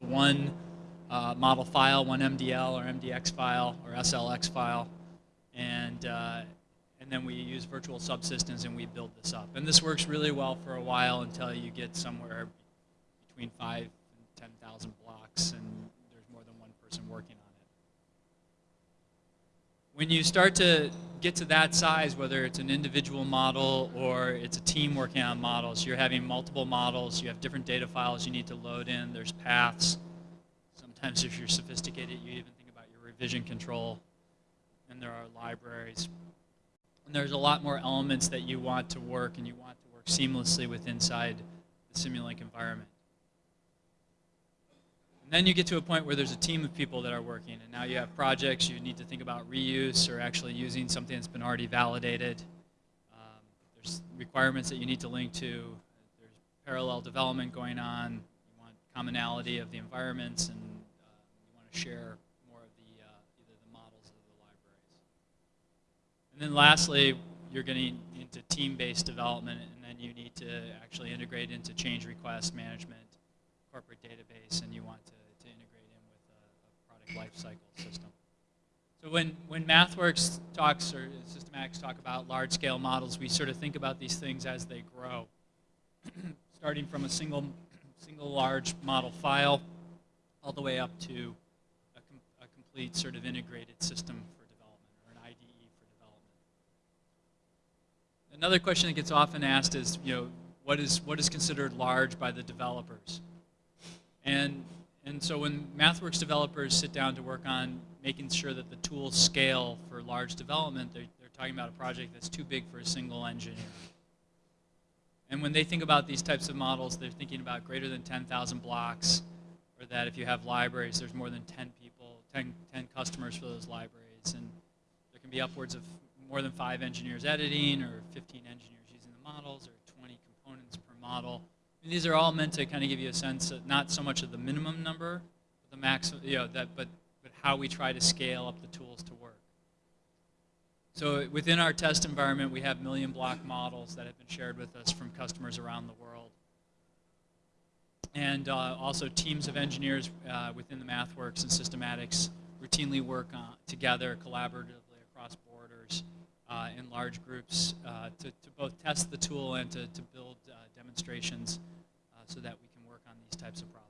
one uh, model file, one MDL or MDX file or SLX file, and uh, and then we use virtual subsystems and we build this up. And this works really well for a while until you get somewhere between five and 10,000 blocks and there's more than one person working on it. When you start to get to that size, whether it's an individual model or it's a team working on models, you're having multiple models, you have different data files you need to load in, there's paths. Sometimes if you're sophisticated, you even think about your revision control, and there are libraries. And there's a lot more elements that you want to work and you want to work seamlessly with inside the Simulink environment. And then you get to a point where there's a team of people that are working, and now you have projects, you need to think about reuse or actually using something that's been already validated. Um, there's requirements that you need to link to. There's parallel development going on. You want commonality of the environments, and uh, you want to share more of the uh, either the models or the libraries. And then lastly, you're getting into team-based development, and then you need to actually integrate into change request management, corporate database, and you want to life cycle system. So when, when MathWorks talks or Systematics talk about large-scale models, we sort of think about these things as they grow. Starting from a single, single large model file all the way up to a, com a complete sort of integrated system for development or an IDE for development. Another question that gets often asked is, you know, what is, what is considered large by the developers? And and so when MathWorks developers sit down to work on making sure that the tools scale for large development, they're, they're talking about a project that's too big for a single engineer. And when they think about these types of models, they're thinking about greater than 10,000 blocks, or that if you have libraries, there's more than 10 people, 10, 10 customers for those libraries. And there can be upwards of more than five engineers editing, or 15 engineers using the models, or 20 components per model. And these are all meant to kind of give you a sense, of not so much of the minimum number, the max, you know, that, but, but how we try to scale up the tools to work. So within our test environment, we have million block models that have been shared with us from customers around the world. And uh, also teams of engineers uh, within the MathWorks and Systematics routinely work on, together collaboratively across borders uh, in large groups uh, to, to both test the tool and to, to build uh, demonstrations so that we can work on these types of problems.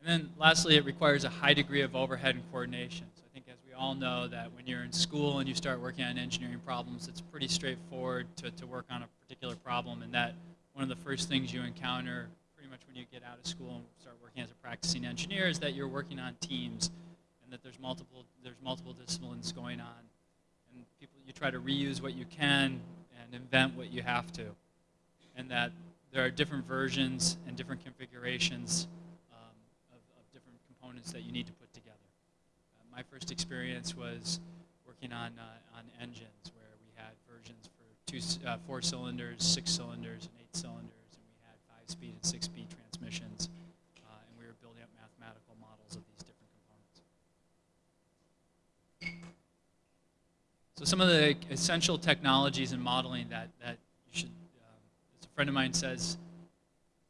And then lastly, it requires a high degree of overhead and coordination. So I think as we all know that when you're in school and you start working on engineering problems, it's pretty straightforward to, to work on a particular problem and that one of the first things you encounter pretty much when you get out of school and start working as a practicing engineer is that you're working on teams and that there's multiple, there's multiple disciplines going on. And people, you try to reuse what you can and invent what you have to. And that there are different versions and different configurations um, of, of, different components that you need to put together. Uh, my first experience was working on, uh, on engines where we had versions for two, uh, four cylinders, six cylinders, and eight cylinders, and we had five-speed and six-speed transmissions, uh, and we were building up mathematical models of these different components. So some of the essential technologies in modeling that, that you should, um, as a friend of mine says,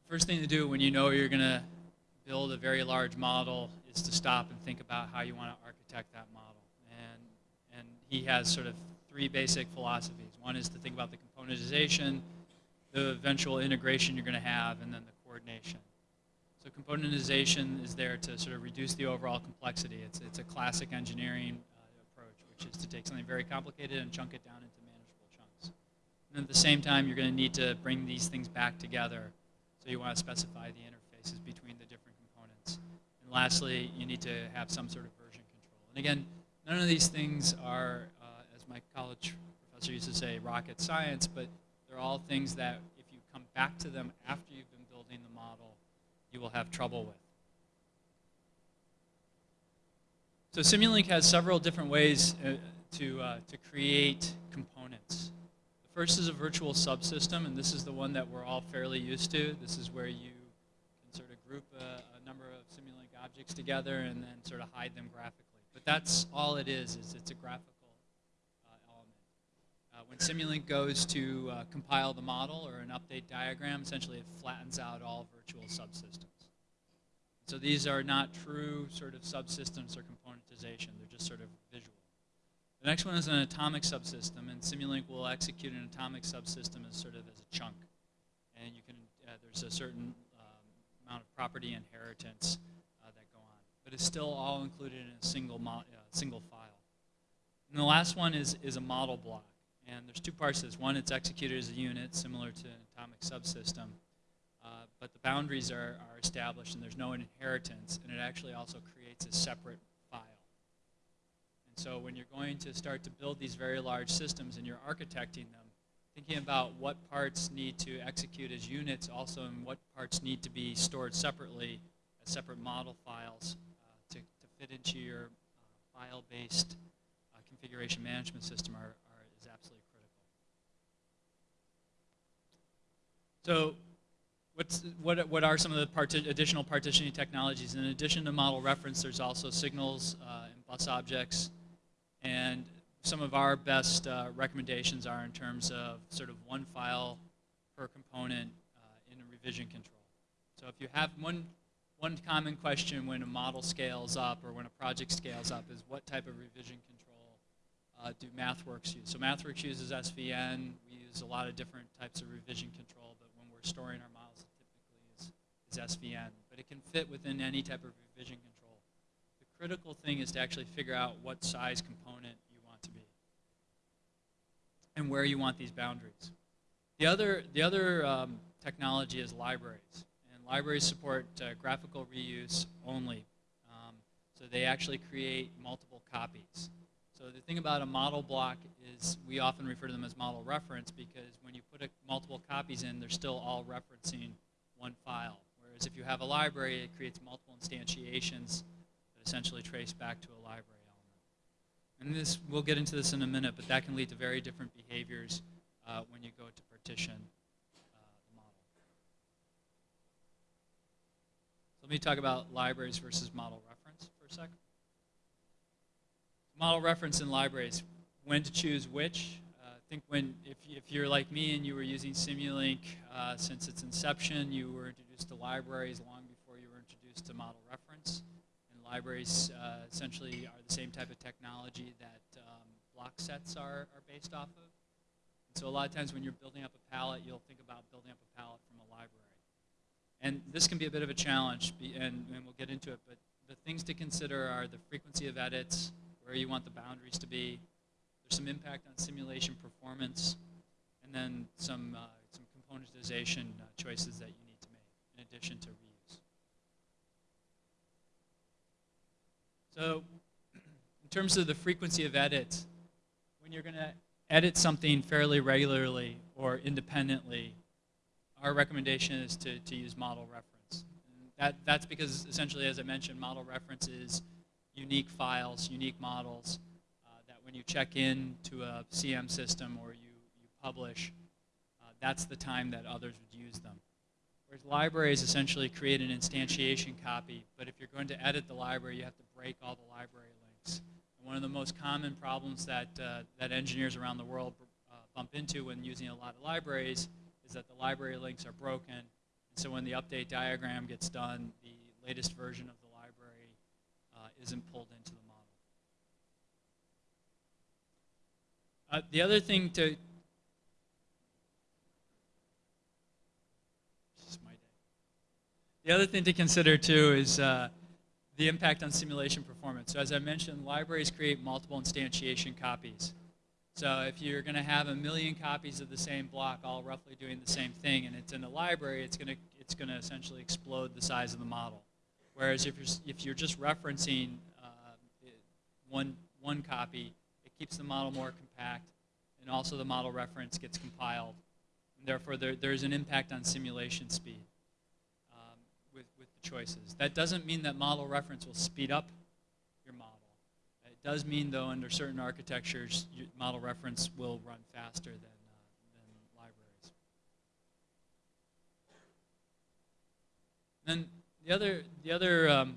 first thing to do when you know you're going to build a very large model is to stop and think about how you want to architect that model. And, and he has sort of three basic philosophies. One is to think about the componentization, the eventual integration you're going to have, and then the coordination. So componentization is there to sort of reduce the overall complexity. It's, it's a classic engineering uh, approach, which is to take something very complicated and chunk it down into. And at the same time, you're going to need to bring these things back together. So you want to specify the interfaces between the different components. And lastly, you need to have some sort of version control. And again, none of these things are, uh, as my college professor used to say, rocket science, but they're all things that if you come back to them after you've been building the model, you will have trouble with. So Simulink has several different ways uh, to, uh, to create components. First is a virtual subsystem, and this is the one that we're all fairly used to. This is where you can sort of group a, a number of Simulink objects together and then sort of hide them graphically. But that's all it is, is it's a graphical uh, element. Uh, when Simulink goes to uh, compile the model or an update diagram, essentially it flattens out all virtual subsystems. So these are not true sort of subsystems or componentization. They're just sort of visual. The next one is an atomic subsystem, and Simulink will execute an atomic subsystem as sort of as a chunk. And you can, uh, there's a certain um, amount of property inheritance uh, that go on. But it's still all included in a single, uh, single file. And the last one is, is a model block. And there's two parts to this. One, it's executed as a unit, similar to an atomic subsystem. Uh, but the boundaries are, are established and there's no inheritance, and it actually also creates a separate so when you're going to start to build these very large systems and you're architecting them, thinking about what parts need to execute as units also and what parts need to be stored separately as separate model files uh, to, to fit into your uh, file-based uh, configuration management system are, are, is absolutely critical. So What's, what, what are some of the parti additional partitioning technologies? In addition to model reference, there's also signals uh, and bus objects. And some of our best uh, recommendations are in terms of sort of one file per component uh, in a revision control. So if you have one, one common question when a model scales up or when a project scales up is what type of revision control uh, do MathWorks use? So MathWorks uses SVN. We use a lot of different types of revision control, but when we're storing our models, typically is SVN, but it can fit within any type of revision control. Critical thing is to actually figure out what size component you want to be and where you want these boundaries. The other, the other um, technology is libraries, and libraries support uh, graphical reuse only. Um, so they actually create multiple copies. So the thing about a model block is we often refer to them as model reference because when you put a, multiple copies in, they're still all referencing one file. Whereas if you have a library, it creates multiple instantiations essentially trace back to a library element. And this, we'll get into this in a minute, but that can lead to very different behaviors uh, when you go to partition uh, the model. So let me talk about libraries versus model reference for a second. Model reference in libraries, when to choose which, I think when, if, if you're like me and you were using Simulink uh, since its inception, you were introduced to libraries long before you were introduced to model reference. Libraries uh, essentially are the same type of technology that um, block sets are, are based off of. And so a lot of times when you're building up a palette, you'll think about building up a palette from a library. And this can be a bit of a challenge, and, and we'll get into it, but the things to consider are the frequency of edits, where you want the boundaries to be, there's some impact on simulation performance, and then some, uh, some componentization uh, choices that you need to make in addition to. So in terms of the frequency of edits, when you're going to edit something fairly regularly or independently, our recommendation is to, to use model reference. That, that's because essentially, as I mentioned, model reference is unique files, unique models, that when you check in to a CM system or you, you publish, uh, that's the time that others would use them. Whereas libraries essentially create an instantiation copy, but if you're going to edit the library, you have to break all the library links. And one of the most common problems that, uh, that engineers around the world uh, bump into when using a lot of libraries is that the library links are broken, and so when the update diagram gets done, the latest version of the library uh, isn't pulled into the Uh, the other thing to The other thing to consider too is uh, the impact on simulation performance. So as I mentioned, libraries create multiple instantiation copies. So if you're going to have a million copies of the same block all roughly doing the same thing and it's in a library, it's going to it's going to essentially explode the size of the model. Whereas if you're, if you're just referencing uh, one, one copy, it keeps the model more compact, and also the model reference gets compiled. And therefore, there, there's an impact on simulation speed um, with, with the choices. That doesn't mean that model reference will speed up your model. It does mean, though, under certain architectures, model reference will run faster than, uh, than libraries. Then the other, the other um,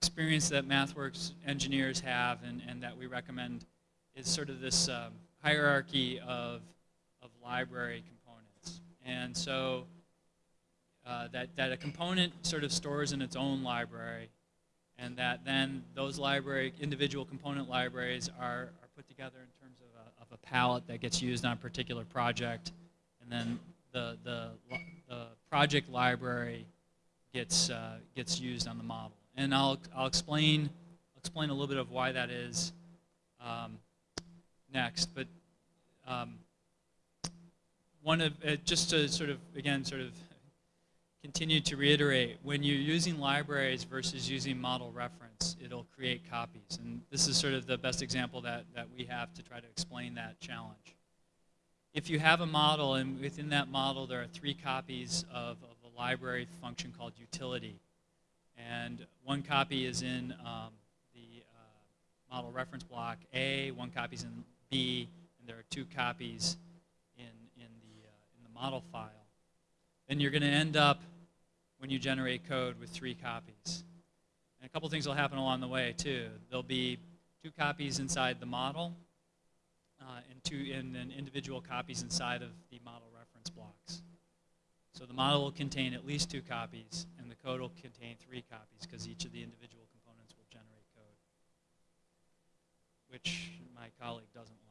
experience that MathWorks engineers have and, and that we recommend is sort of this um, hierarchy of, of library components. And so uh, that, that a component sort of stores in its own library, and that then those library, individual component libraries are, are put together in terms of a, of a palette that gets used on a particular project, and then the, the, the project library gets, uh, gets used on the model. And I'll, I'll explain, explain a little bit of why that is um, next, but um, one of, uh, just to sort of, again, sort of continue to reiterate, when you're using libraries versus using model reference, it'll create copies. And this is sort of the best example that, that we have to try to explain that challenge. If you have a model and within that model there are three copies of, of a library function called utility, and one copy is in um, the uh, model reference block A, one copy is in B, and there are two copies in, in, the, uh, in the model file then you're going to end up, when you generate code, with three copies. And a couple things will happen along the way, too. There'll be two copies inside the model, uh, and, two, and then individual copies inside of the model reference blocks. So the model will contain at least two copies, and the code will contain three copies, because each of the individual components will generate code, which my colleague doesn't like.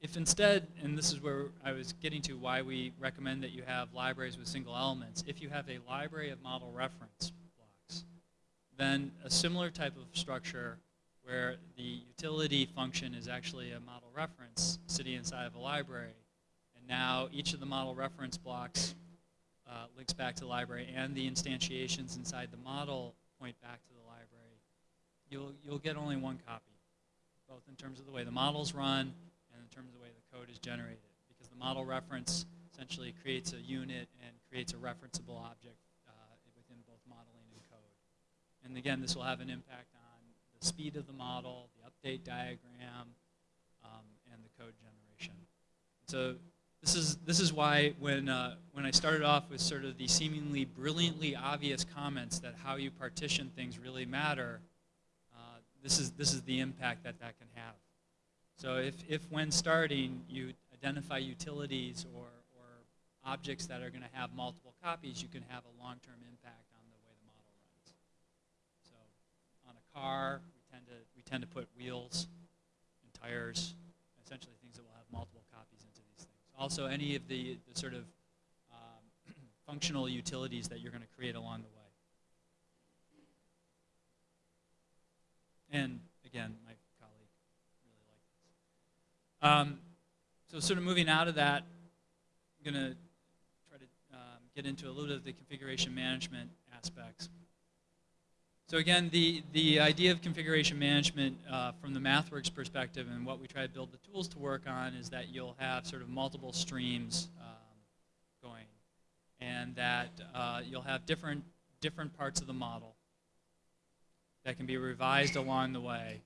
If instead, and this is where I was getting to why we recommend that you have libraries with single elements, if you have a library of model reference blocks, then a similar type of structure where the utility function is actually a model reference sitting inside of a library, and now each of the model reference blocks uh, links back to the library, and the instantiations inside the model point back to the library, you'll, you'll get only one copy, both in terms of the way the models run in terms of the way the code is generated. Because the model reference essentially creates a unit and creates a referenceable object uh, within both modeling and code. And again, this will have an impact on the speed of the model, the update diagram, um, and the code generation. So this is, this is why when, uh, when I started off with sort of the seemingly brilliantly obvious comments that how you partition things really matter, uh, this, is, this is the impact that that can have. So if, if when starting you identify utilities or, or objects that are going to have multiple copies, you can have a long-term impact on the way the model runs. So on a car, we tend to, we tend to put wheels and tires, essentially things that will have multiple copies into these things. Also, any of the, the sort of um, functional utilities that you're going to create along the way. And again, my um, so sort of moving out of that, I'm going to try to um, get into a little bit of the configuration management aspects. So again, the, the idea of configuration management uh, from the MathWorks perspective and what we try to build the tools to work on is that you'll have sort of multiple streams um, going and that uh, you'll have different, different parts of the model that can be revised along the way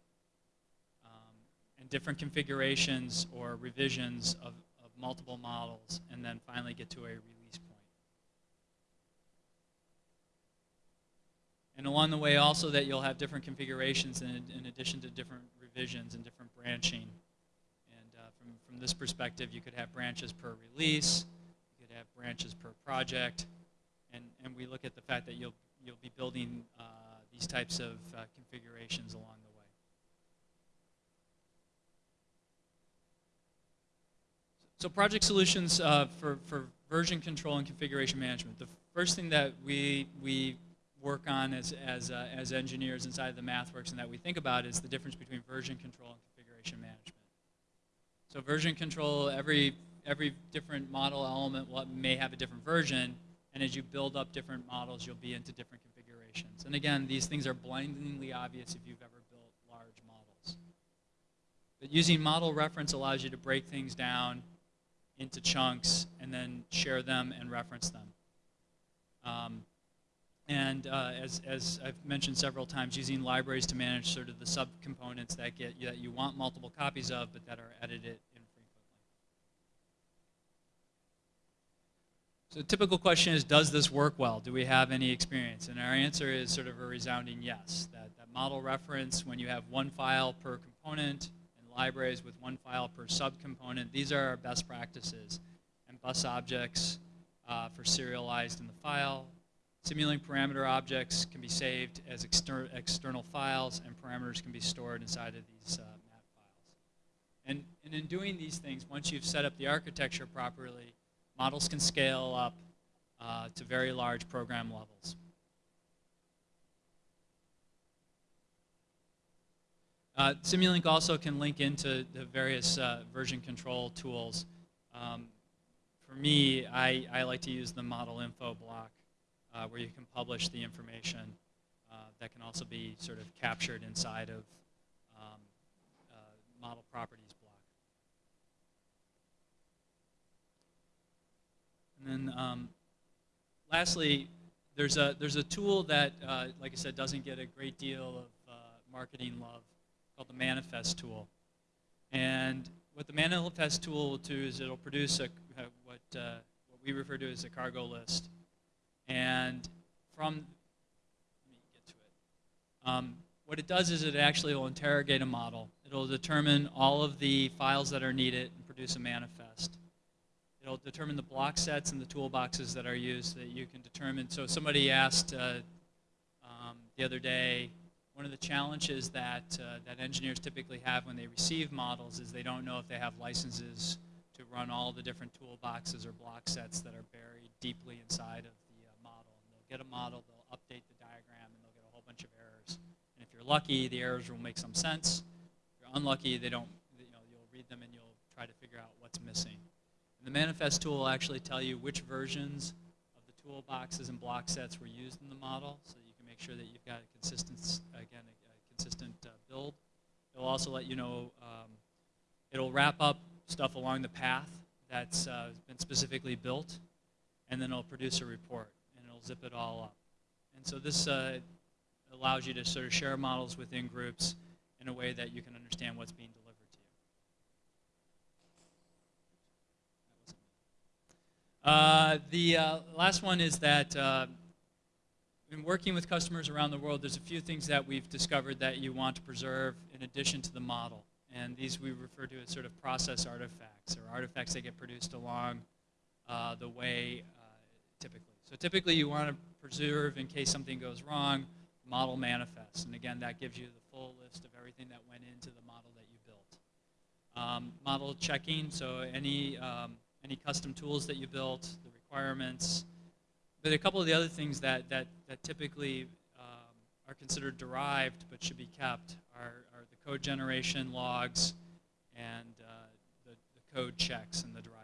and different configurations or revisions of, of multiple models, and then finally get to a release point. And along the way also that you'll have different configurations in, in addition to different revisions and different branching. And uh, from, from this perspective, you could have branches per release, you could have branches per project, and, and we look at the fact that you'll, you'll be building uh, these types of uh, configurations along the way. So project solutions uh, for, for version control and configuration management. The first thing that we, we work on as, as, uh, as engineers inside of the MathWorks and that we think about is the difference between version control and configuration management. So version control, every, every different model element may have a different version, and as you build up different models, you'll be into different configurations. And again, these things are blindingly obvious if you've ever built large models. But using model reference allows you to break things down into chunks and then share them and reference them. Um, and uh, as, as I've mentioned several times, using libraries to manage sort of the subcomponents that get that you want multiple copies of, but that are edited infrequently. So the typical question is, does this work well? Do we have any experience? And our answer is sort of a resounding yes. That, that model reference, when you have one file per component, libraries with one file per subcomponent. These are our best practices. And bus objects, uh, for serialized in the file. Simulink parameter objects can be saved as exter external files, and parameters can be stored inside of these uh, map files. And, and in doing these things, once you've set up the architecture properly, models can scale up uh, to very large program levels. Uh, Simulink also can link into the various uh, version control tools. Um, for me, I, I, like to use the model info block uh, where you can publish the information uh, that can also be sort of captured inside of um, uh, model properties block. And then um, lastly, there's a, there's a tool that, uh, like I said, doesn't get a great deal of marketing love called the Manifest tool. And what the Manifest tool will do is it'll produce a, uh, what, uh, what we refer to as a cargo list. And from, let me get to it. Um, what it does is it actually will interrogate a model. It'll determine all of the files that are needed and produce a manifest. It'll determine the block sets and the toolboxes that are used that you can determine. So somebody asked uh, um, the other day, one of the challenges that, uh, that engineers typically have when they receive models is they don't know if they have licenses to run all the different toolboxes or block sets that are buried deeply inside of the uh, model. And they'll get a model, they'll update the diagram, and they'll get a whole bunch of errors. And if you're lucky, the errors will make some sense. If you're unlucky, they don't, you know, you'll read them and you'll try to figure out what's missing. And the manifest tool will actually tell you which versions of the toolboxes and block sets were used in the model so make sure that you've got a consistent, again, a, a consistent uh, build. It'll also let you know, um, it'll wrap up stuff along the path that's uh, been specifically built, and then it'll produce a report, and it'll zip it all up. And so this uh, allows you to sort of share models within groups in a way that you can understand what's being delivered to you. Uh, the uh, last one is that uh, in working with customers around the world, there's a few things that we've discovered that you want to preserve in addition to the model. And these we refer to as sort of process artifacts, or artifacts that get produced along uh, the way uh, typically. So typically you want to preserve, in case something goes wrong, model manifest. And again, that gives you the full list of everything that went into the model that you built. Um, model checking, so any, um, any custom tools that you built, the requirements, but a couple of the other things that, that, that typically um, are considered derived but should be kept are, are the code generation logs and uh, the, the code checks and the derived